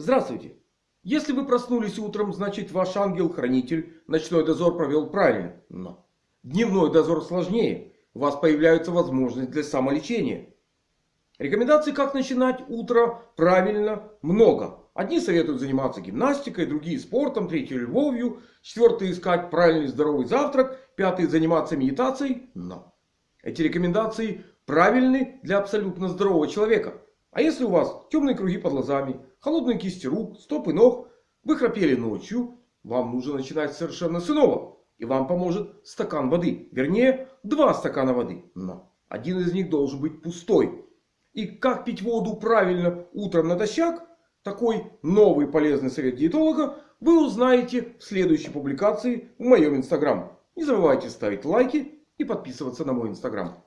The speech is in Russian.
Здравствуйте! Если вы проснулись утром, значит ваш ангел-хранитель ночной дозор провел правильно. Но дневной дозор сложнее. У вас появляется возможность для самолечения. Рекомендаций, как начинать утро правильно, много. Одни советуют заниматься гимнастикой, другие спортом, третьи любовью, четвертые искать правильный здоровый завтрак, пятые заниматься медитацией. Но эти рекомендации правильны для абсолютно здорового человека. А если у вас темные круги под глазами, холодные кисти рук, стопы ног, вы храпели ночью, вам нужно начинать совершенно с иного. И вам поможет стакан воды. Вернее, два стакана воды. Но один из них должен быть пустой. И как пить воду правильно утром натощак, такой новый полезный совет диетолога, вы узнаете в следующей публикации в моем инстаграм. Не забывайте ставить лайки и подписываться на мой инстаграм.